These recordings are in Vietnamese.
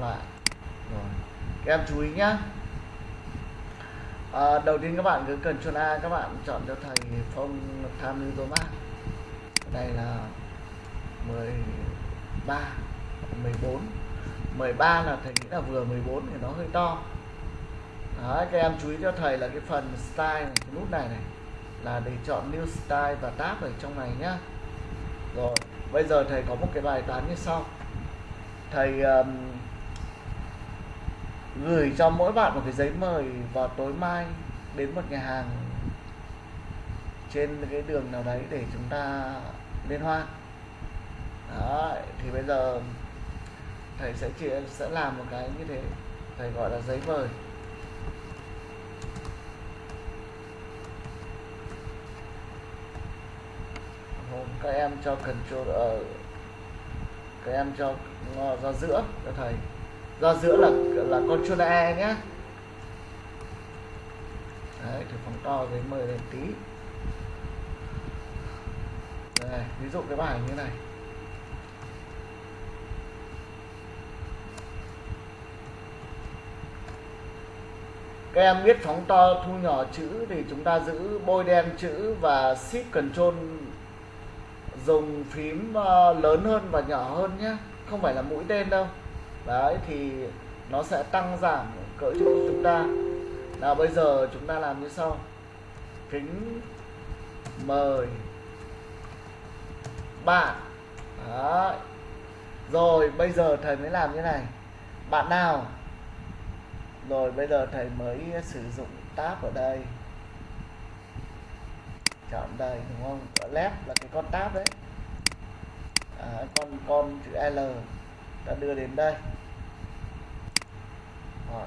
Vâng lại rồi. Các em chú ý nhá. À, đầu tiên các bạn cứ cần chọn A các bạn chọn cho thầy phong tham lưu tô mát đây là 13 14 13 là thầy nghĩ là vừa 14 thì nó hơi to. Đấy, các em chú ý cho thầy là cái phần style này, cái nút này này là để chọn new style và tab ở trong này nhá. Rồi bây giờ thầy có một cái bài toán như sau. Thầy um, gửi cho mỗi bạn một cái giấy mời vào tối mai đến một nhà hàng trên cái đường nào đấy để chúng ta liên hoan. Đó thì bây giờ thầy sẽ chị sẽ làm một cái như thế thầy gọi là giấy mời. Các em cho control ở uh, các em cho ờ, ra giữa cho thầy ra giữa là là con control e nhé đấy, thử phóng to giấy mời lên tí. Đây, ví dụ cái bài như này. Các em biết phóng to thu nhỏ chữ thì chúng ta giữ bôi đen chữ và shift control dùng phím ờ, lớn hơn và nhỏ hơn nhé không phải là mũi tên đâu đấy thì nó sẽ tăng giảm cỡ cho chúng ta. Nào bây giờ chúng ta làm như sau. Kính mời bạn. Đấy. rồi bây giờ thầy mới làm như này. Bạn nào? Rồi bây giờ thầy mới sử dụng tab ở đây. Chọn đây đúng không? Ở left là cái con tab đấy. À, con con chữ L đã đưa đến đây. Rồi.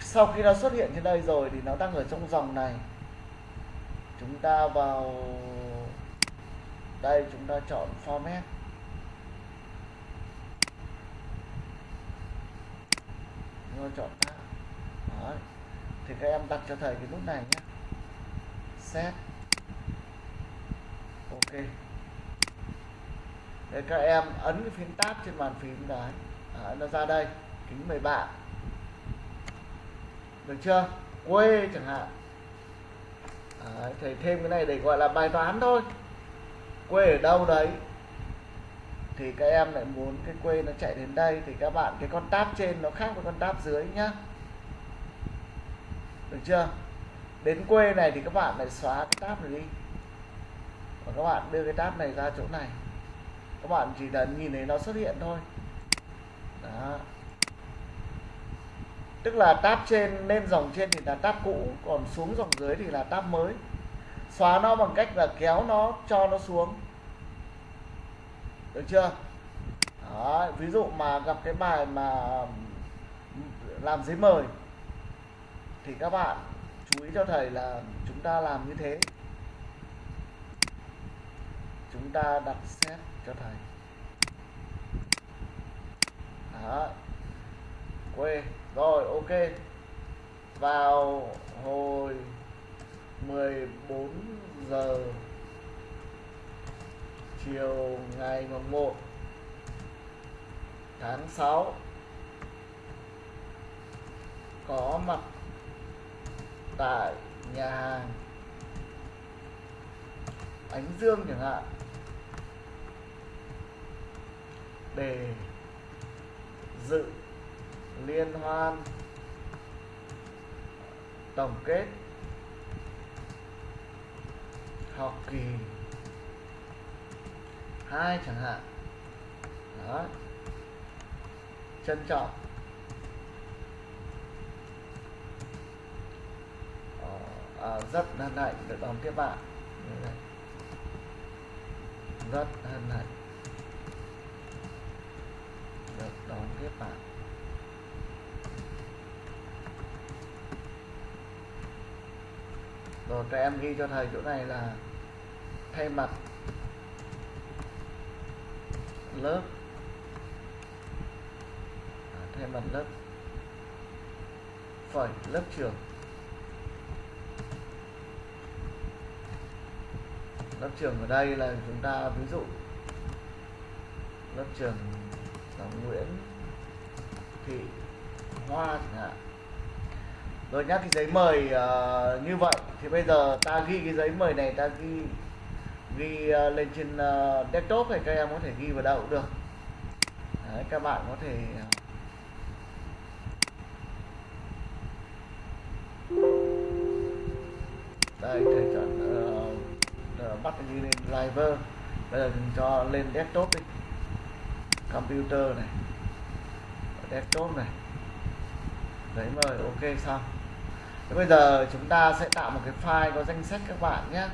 sau khi nó xuất hiện trên đây rồi thì nó đang ở trong dòng này. Chúng ta vào đây, chúng ta chọn format. Chúng ta chọn Đấy. thì các em đặt cho thầy cái nút này nhé. Set. Ok. Thế các em ấn cái phím tab trên bàn phím đấy à, nó ra đây kính mời bạn. Được chưa? Quê chẳng hạn. À, thầy thêm cái này để gọi là bài toán thôi. Quê ở đâu đấy? Thì các em lại muốn cái quê nó chạy đến đây thì các bạn cái con tab trên nó khác với con tab dưới nhá. Được chưa? Đến quê này thì các bạn lại xóa cái tab này đi. Và các bạn đưa cái tab này ra chỗ này các bạn chỉ cần nhìn thấy nó xuất hiện thôi. Đó. Tức là tab trên lên dòng trên thì là tab cũ còn xuống dòng dưới thì là tab mới. Xóa nó bằng cách là kéo nó cho nó xuống. Được chưa? Đó, ví dụ mà gặp cái bài mà làm giấy mời thì các bạn chú ý cho thầy là chúng ta làm như thế. Chúng ta đặt set cho thầy. Đó. Quê. Rồi, ok. Vào hồi 14 giờ chiều ngày mùng 1 tháng 6 có mặt tại nhà hàng Ánh Dương chẳng hạn. Để dự liên hoan tổng kết học kỳ hai chẳng hạn. Đó. Trân trọng. Ờ, à, rất hân hạnh được đón tiếp bạn. Rất hân hạnh được đón tiếp bạn rồi các em ghi cho thầy chỗ này là thay mặt lớp. À, thay mặt lớp. Phẩy lớp trưởng. Lớp trường ở đây là chúng ta ví dụ lớp trường là Nguyễn. Thị hoa chẳng hạn. Rồi nhá thì giấy mời uh, như vậy. Thì bây giờ ta ghi cái giấy mời này ta ghi ghi uh, lên trên uh, desktop thì các em có thể ghi vào đâu cũng được. Đấy, các bạn có thể đây thầy chọn uh, uh, bắt ghi lên driver. Bây giờ mình cho lên desktop đi computer này, desktop này. Đấy, mời, ok, xong. Thế bây giờ chúng ta sẽ tạo một cái file có danh sách các bạn nhé.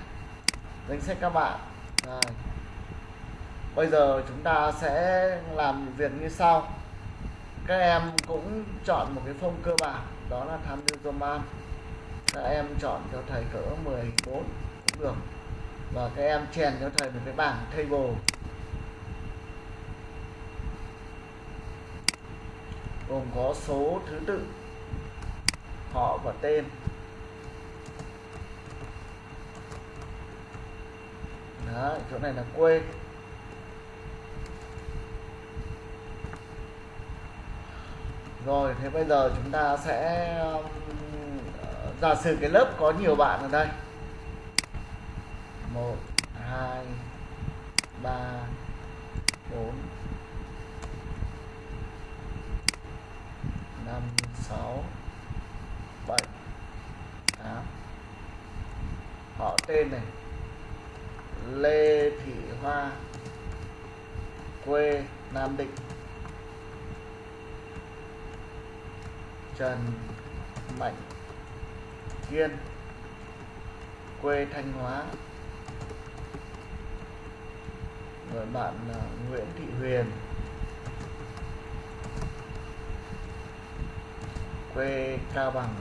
Danh sách các bạn. Rồi. bây giờ chúng ta sẽ làm việc như sau. Các em cũng chọn một cái phông cơ bản, đó là tham dự các em chọn cho thầy cỡ 14 cũng được. Và các em chèn cho thầy một cái bảng table. Gồm có số thứ tự họ và tên. Đó, chỗ này là quê rồi thế bây giờ chúng ta sẽ giả sử cái lớp có nhiều bạn ở đây. Một hai ba bốn năm sáu, bảy, tám. Họ tên này, Lê Thị Hoa, quê Nam Định. Trần Mạnh Kiên, quê Thanh Hóa. Người bạn Nguyễn Thị Huyền. Quê Cao Bằng.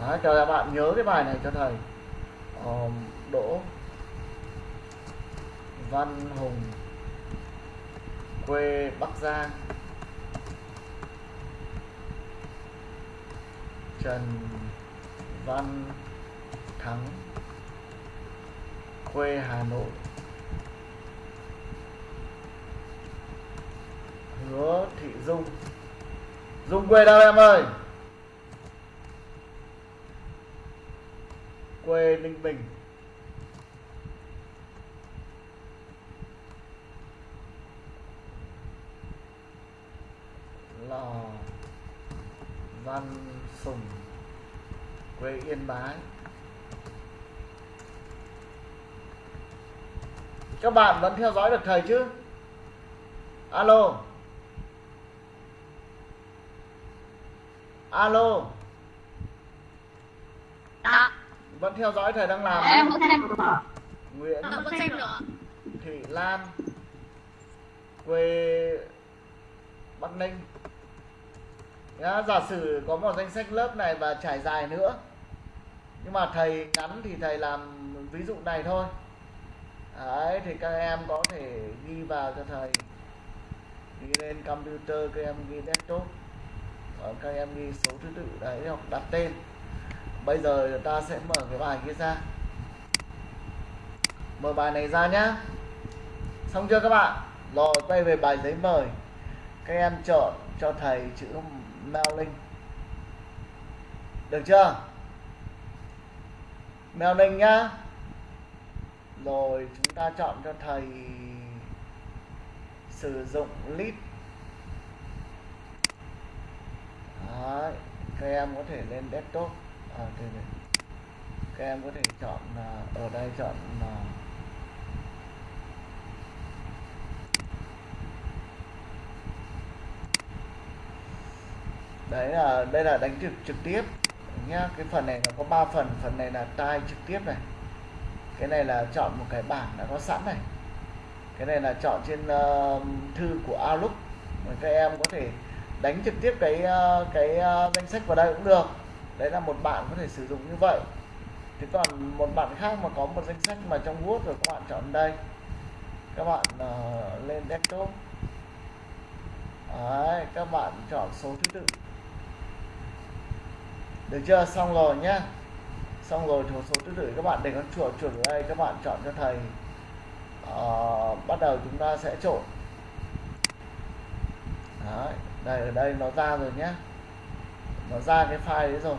Đấy, cho các bạn nhớ cái bài này cho thầy. Um, Đỗ Văn Hùng quê Bắc Giang. Trần Văn Thắng quê Hà Nội. Hứa Thị Dung. Dung quê đâu em ơi? Quê Ninh Bình. Lò Văn Sùng, quê Yên Bái. Các bạn vẫn theo dõi được thầy chứ? Alo. Alo. Đó, vẫn theo dõi thầy đang làm. Em có xem. Nguyễn có xem được Thị Lan. Quê Bắc Ninh. Nhá, giả sử có một danh sách lớp này và trải dài nữa. Nhưng mà thầy ngắn thì thầy làm ví dụ này thôi. Đấy, thì các em có thể ghi vào cho thầy. Ghi lên computer các em ghi desktop Ờ, các em ghi số thứ tự đấy hoặc đặt tên. Bây giờ ta sẽ mở cái bài kia ra. Mở bài này ra nhá. Xong chưa các bạn? Rồi, quay về bài giấy mời. Các em chọn cho thầy chữ mail link được chưa? Mail link nhá. Rồi, chúng ta chọn cho thầy sử dụng list Đấy, các em có thể lên desktop. À, đây này. các em có thể chọn ở đây chọn đấy là đây là đánh trực trực tiếp. Nhá cái phần này nó có 3 phần. Phần này là tai trực tiếp này. Cái này là chọn một cái bảng đã có sẵn này. Cái này là chọn trên uh, thư của Outlook. Mà các em có thể đánh trực tiếp cái ờ, cái ờ, danh sách vào đây cũng được. Đấy là một bạn có thể sử dụng như vậy. Thế còn một bạn khác mà có một danh sách mà trong Word rồi các bạn chọn đây. Các bạn uh, lên desktop. Đấy, các bạn chọn số thứ tự. Được chưa? Xong rồi nhá. Xong rồi số số thứ tự các bạn để con chuột chuột ở đây các bạn chọn cho thầy. Uh, bắt đầu chúng ta sẽ trộn. Đấy đây, ở đây nó ra rồi nhé. Nó ra cái file đấy rồi.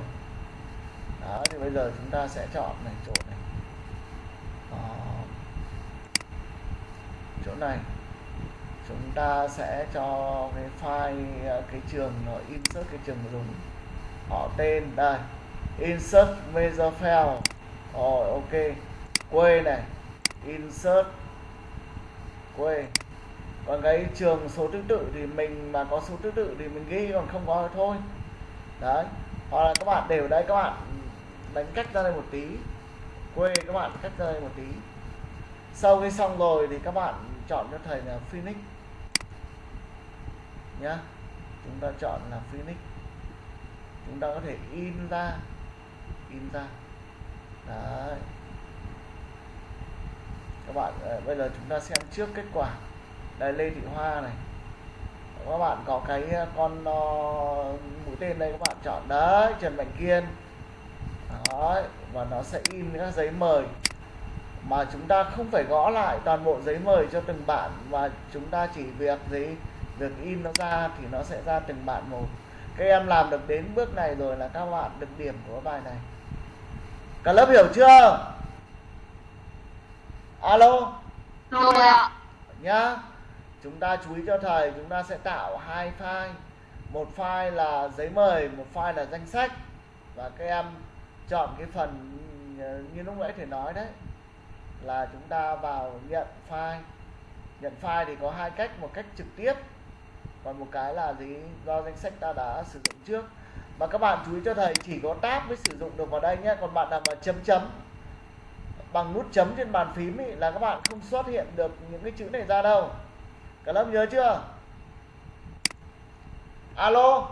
Đó, thì bây giờ chúng ta sẽ chọn này, chỗ này. Đó. chỗ này. Chúng ta sẽ cho cái file à, cái trường nó insert cái trường dùng. Họ tên, đây. Insert major file rồi, ok. Quê này. Insert quê còn cái trường số thứ tự thì mình mà có số thứ tự thì mình ghi, còn không có thì thôi. Đấy. Hoặc là các bạn đều đây các bạn đánh cách ra đây một tí. Quê các bạn cách ra đây một tí. Sau khi xong rồi thì các bạn chọn cho thầy là Phoenix. Nhá. Chúng ta chọn là Phoenix. Chúng ta có thể in ra. In ra. Đấy. Các bạn ờ, bây giờ chúng ta xem trước kết quả đây Lê Thị Hoa này. Các bạn có cái ờ, con uh, mũi tên đây các bạn chọn. Đấy Trần Mạnh Kiên. Đấy và nó sẽ in các giấy mời. Mà chúng ta không phải gõ lại toàn bộ giấy mời cho từng bạn và chúng ta chỉ việc gì việc in nó ra thì nó sẽ ra từng bạn một. Các em làm được đến bước này rồi là các bạn được điểm của bài này. Cả lớp hiểu chưa? Alo? Rồi ạ. Nhá chúng ta chú ý cho thầy chúng ta sẽ tạo hai file. Một file là giấy mời một file là danh sách. Và các em chọn cái phần ờ, như lúc nãy thầy nói đấy là chúng ta vào nhận file. Nhận file thì có hai cách một cách trực tiếp còn một cái là gì? Do danh sách ta đã sử dụng trước. Mà các bạn chú ý cho thầy chỉ có tab mới sử dụng được vào đây nhé. Còn bạn nào mà chấm chấm bằng nút chấm trên bàn phím ý, là các bạn không xuất hiện được những cái chữ này ra đâu cả lớp nhớ chưa? Alo?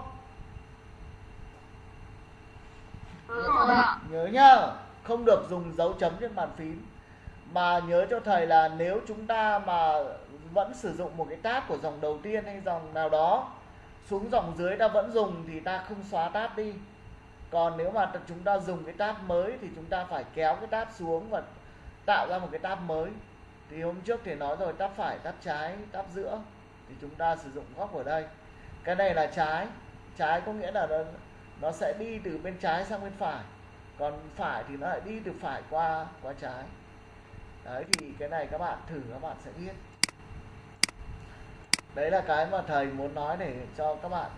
Rồi ạ nhớ nhá không được dùng dấu chấm trên bàn phím. Mà nhớ cho thầy là nếu chúng ta mà vẫn sử dụng một cái tab của dòng đầu tiên hay dòng nào đó xuống dòng dưới ta vẫn dùng thì ta không xóa tab đi. Còn nếu mà chúng ta dùng cái tab mới thì chúng ta phải kéo cái tab xuống và tạo ra một cái tab mới thì hôm trước thì nói rồi tắp phải tắp trái tắp giữa. Thì chúng ta sử dụng góc ở đây. Cái này là trái. Trái có nghĩa là nó, nó sẽ đi từ bên trái sang bên phải. Còn phải thì nó lại đi từ phải qua qua trái. Đấy thì cái này các bạn thử các bạn sẽ biết. Đấy là cái mà thầy muốn nói để cho các bạn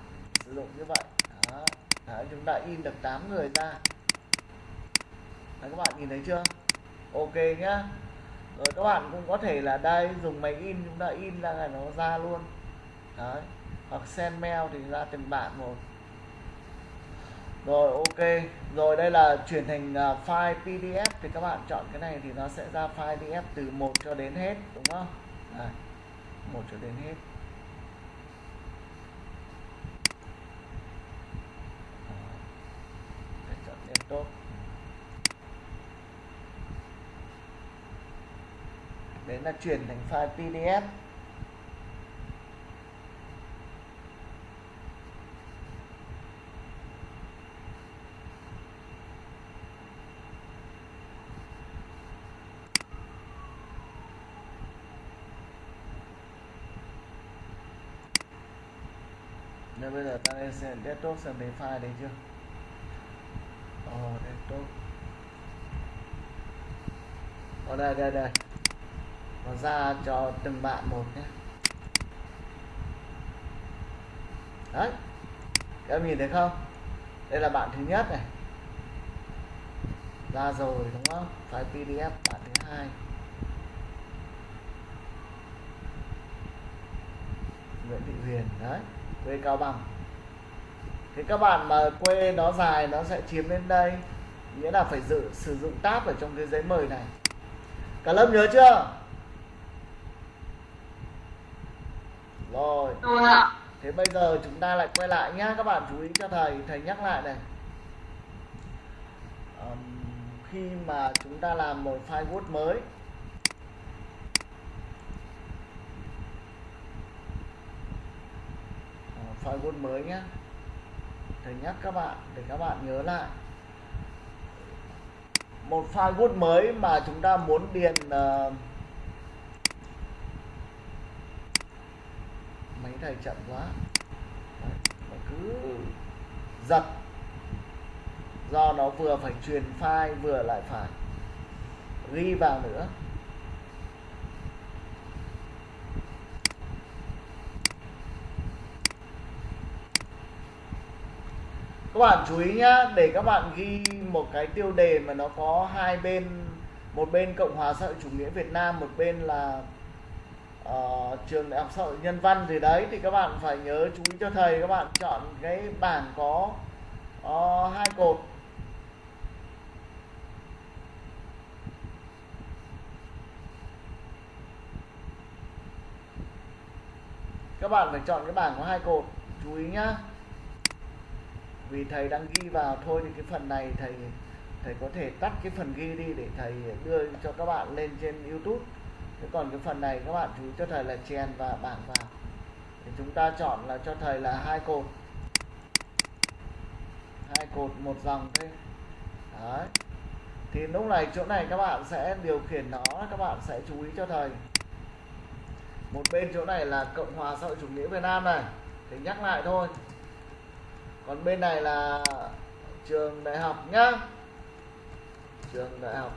sử dụng như vậy. Đó. Đấy, chúng ta in được 8 người ra. Đấy, các bạn nhìn thấy chưa? Ok nhá rồi các bạn cũng có thể là đây dùng máy in chúng ta in ra là nó ra luôn. Đấy hoặc send mail thì ra từng bạn một. Rồi ok. Rồi đây là chuyển thành uh, file pdf thì các bạn chọn cái này thì nó sẽ ra file pdf từ 1 cho đến hết đúng không? Đây, 1 cho đến hết Để chọn desktop đấy là chuyển thành file pdf Nên bây giờ ta lên xem desktop xem thấy file đấy chưa? Ồ oh, desktop. Ở đây đây đây. Nó ra cho từng bạn một nhé. Đấy, Các em nhìn thấy không? Đây là bạn thứ nhất này. Ra rồi, đúng không? File PDF bạn thứ hai. Nguyễn Thị Huyền, đấy, quê Cao Bằng. Thì các bạn mà quê nó dài, nó sẽ chiếm lên đây. Nghĩa là phải dự, sử dụng tab ở trong cái giấy mời này. Cả lớp nhớ chưa? Rồi. Thế bây giờ chúng ta lại quay lại nhá. Các bạn chú ý cho thầy thầy nhắc lại này. Ờm, khi mà chúng ta làm một file Word mới Ờ, file Word mới nhé thầy nhắc các bạn để các bạn nhớ lại. Một file Word mới mà chúng ta muốn điền uh, cái này chậm quá. Đấy, cứ giật. Do nó vừa phải truyền file vừa lại phải ghi vào nữa. Các bạn chú ý nhá để các bạn ghi một cái tiêu đề mà nó có hai bên một bên cộng hòa xã hội chủ nghĩa việt nam một bên là uh, trường đại học xã hội nhân văn gì đấy thì các bạn phải nhớ chú ý cho thầy các bạn chọn cái bảng có uh, hai cột. Các bạn phải chọn cái bảng có hai cột chú ý nhá. Vì thầy đang ghi vào thôi thì cái phần này thầy thầy có thể tắt cái phần ghi đi để thầy đưa cho các bạn lên trên YouTube thế còn cái phần này các bạn chú ý cho thầy là chèn và bảng vào. Thì chúng ta chọn là cho thầy là hai cột. Hai cột, một dòng thế đấy. Thì lúc này chỗ này các bạn sẽ điều khiển nó, các bạn sẽ chú ý cho thầy. Một bên chỗ này là cộng hòa xã hội chủ nghĩa việt nam này. Thì nhắc lại thôi. Còn bên này là trường đại học nhá. Trường đại học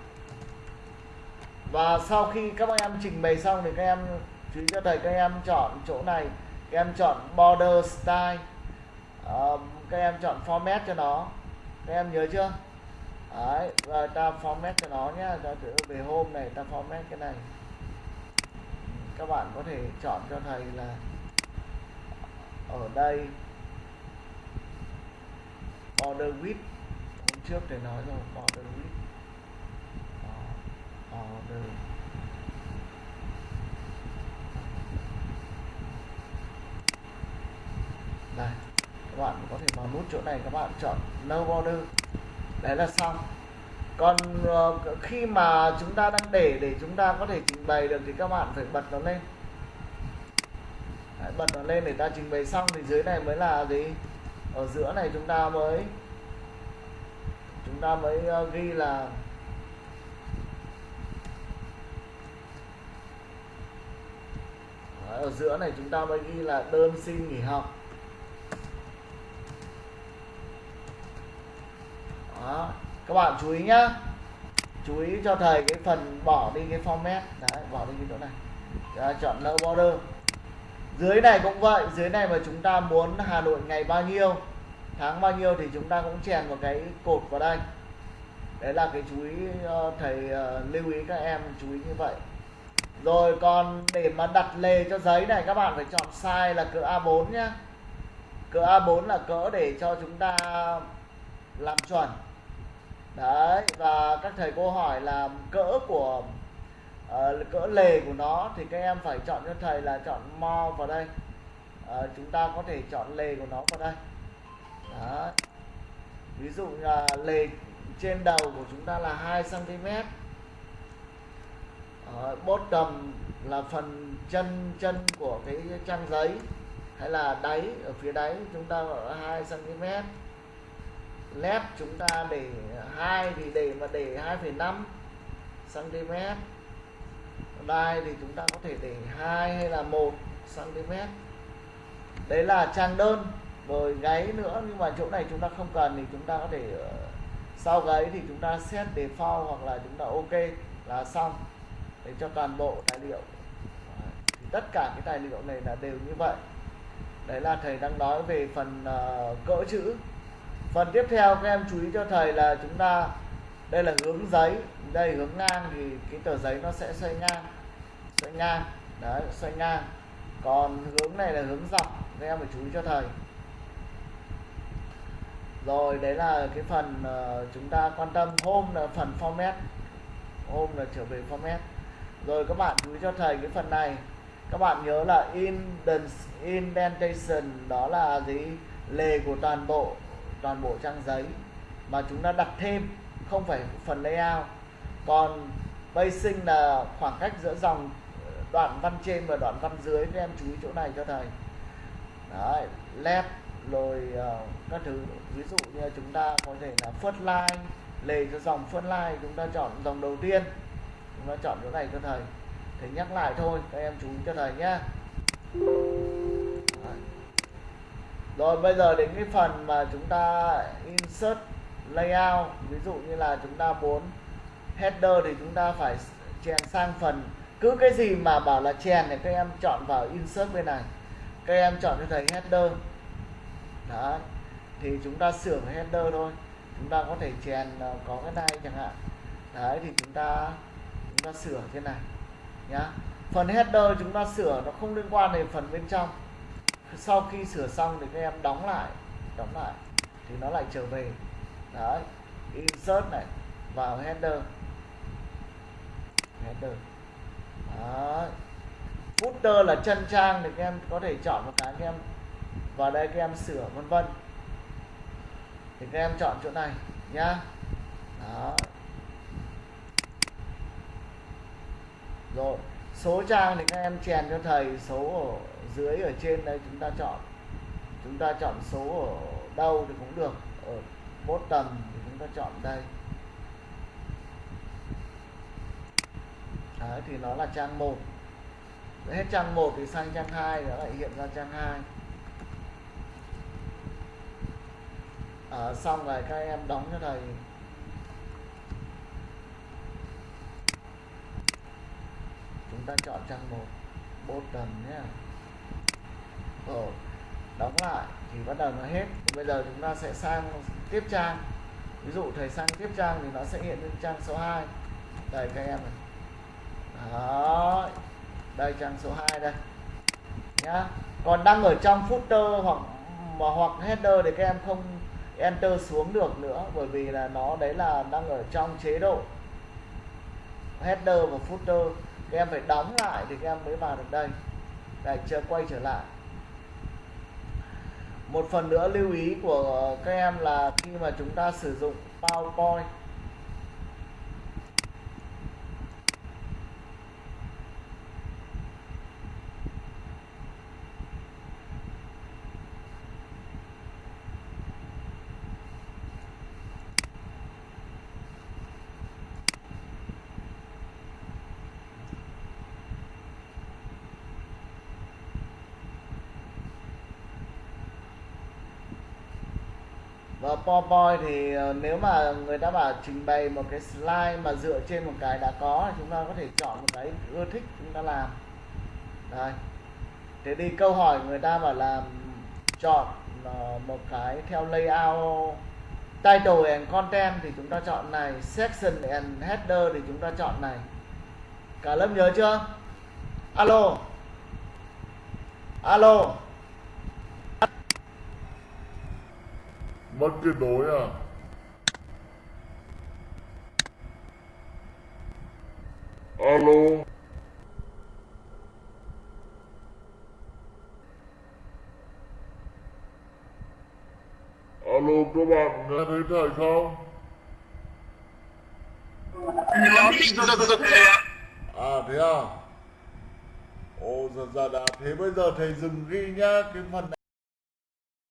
và sau khi các em trình bày xong thì các em chú ý cho thầy các em chọn chỗ này các em chọn border style uh, các em chọn format cho nó. Các em nhớ chưa? Đấy và ta format cho nó nhé. Ta thử về hôm này ta format cái này. Các bạn có thể chọn cho thầy là ở đây border width. Hôm trước thầy nói rồi border width border đây các bạn có thể vào nút chỗ này các bạn chọn no border. Đấy là xong. Còn uh, khi mà chúng ta đang để để chúng ta có thể trình bày được thì các bạn phải bật nó lên. Đấy, bật nó lên để ta trình bày xong thì dưới này mới là gì? Ở giữa này chúng ta mới chúng ta mới uh, ghi là Đấy, ở giữa này chúng ta mới ghi là đơn xin nghỉ học. Đó. các bạn chú ý nhá. Chú ý cho thầy cái phần bỏ đi cái format. Đấy bỏ đi cái chỗ này. Đấy, chọn no border. Dưới này cũng vậy dưới này mà chúng ta muốn Hà Nội ngày bao nhiêu tháng bao nhiêu thì chúng ta cũng chèn một cái cột vào đây. Đấy là cái chú ý ờ, thầy ờ, lưu ý các em chú ý như vậy. Rồi còn để mà đặt lề cho giấy này các bạn phải chọn size là cỡ A4 nhá. Cỡ A4 là cỡ để cho chúng ta làm chuẩn đấy và các thầy cô hỏi là cỡ của uh, cỡ lề của nó thì các em phải chọn cho thầy là chọn mo vào đây. Uh, chúng ta có thể chọn lề của nó vào đây. Đấy. ví dụ là lề trên đầu của chúng ta là 2 cm uh, đầm là phần chân chân của cái trang giấy hay là đáy ở phía đáy chúng ta gọi là 2 cm led chúng ta để hai thì để mà để 2,5 cm đai thì chúng ta có thể để hai hay là một cm đấy là trang đơn rồi gáy nữa nhưng mà chỗ này chúng ta không cần thì chúng ta có thể ờ, sau gáy thì chúng ta set default hoặc là chúng ta ok là xong. Để cho toàn bộ tài liệu. Thì tất cả cái tài liệu này là đều như vậy. Đấy là thầy đang nói về phần ờ, uh, cỡ chữ phần tiếp theo các em chú ý cho thầy là chúng ta đây là hướng giấy đây hướng ngang thì cái tờ giấy nó sẽ xoay ngang xoay ngang đấy xoay ngang. Còn hướng này là hướng dọc các em phải chú ý cho thầy. Rồi đấy là cái phần uh, chúng ta quan tâm hôm là phần format hôm là trở về format. Rồi các bạn chú ý cho thầy cái phần này. Các bạn nhớ là indentation đó là gì? Lề của toàn bộ toàn bộ trang giấy mà chúng ta đặt thêm không phải phần layout. Còn spacing là khoảng cách giữa dòng ờ, đoạn văn trên và đoạn văn dưới. Các em chú ý chỗ này cho thầy. Đấy left rồi uh, các thứ. Ví dụ như chúng ta có thể là first line lề cho dòng first line chúng ta chọn dòng đầu tiên. Chúng ta chọn chỗ này cho thầy. Thầy nhắc lại thôi các em chú ý cho thầy nhé rồi bây giờ đến cái phần mà chúng ta insert layout, ví dụ như là chúng ta muốn header thì chúng ta phải chèn sang phần. Cứ cái gì mà bảo là chèn thì các em chọn vào insert bên này. Các em chọn cho thầy header. Đó thì chúng ta sửa header thôi. Chúng ta có thể chèn ờ, có cái này chẳng hạn. Đấy, thì chúng ta chúng ta sửa thế này nhá. Phần header chúng ta sửa nó không liên quan đến phần bên trong sau khi sửa xong thì các em đóng lại đóng lại, thì nó lại trở về. Đấy, insert này, vào header. Header. Đấy. Footer là chân trang thì các em có thể chọn một cái các em, vào đây các em sửa vân vân. Thì các em chọn chỗ này nhá. Đó rồi, số trang thì các em chèn cho thầy số ở dưới ở trên đây chúng ta chọn chúng ta chọn số ở đâu thì cũng được ở bottom thì chúng ta chọn đây. Đấy, thì nó là trang 1 hết trang 1 thì sang trang 2 nó lại hiện ra trang 2 à, xong rồi các em đóng cho thầy. Chúng ta chọn trang 1 bottom nhé rồi đóng lại thì bắt đầu nó hết. Bây giờ chúng ta sẽ sang tiếp trang. Ví dụ thầy sang tiếp trang thì nó sẽ hiện lên trang số 2 đây, các em này. Đó đây trang số 2 đây. Nhá. Còn đang ở trong footer hoặc, mà hoặc header thì các em không enter xuống được nữa, bởi vì là nó đấy là đang ở trong chế độ header và footer. Các em phải đóng lại thì các em mới vào được đây. Đây, chưa quay trở lại một phần nữa lưu ý của các em là khi mà chúng ta sử dụng PowerPoint và PowerPoint thì ờ, nếu mà người ta bảo trình bày một cái slide mà dựa trên một cái đã có thì chúng ta có thể chọn một cái ưa thích chúng ta làm. Đây thế đi câu hỏi người ta bảo là chọn ờ, một cái theo layout, title and content thì chúng ta chọn này, section and header thì chúng ta chọn này. Cả lớp nhớ chưa? Alo. Alo. Bắt kết nối à. Alo. Alo, các bạn nghe thấy thầy không? À thế à? Ồ giật giờ đã thế, bây giờ thầy dừng ghi nhá, cái phần này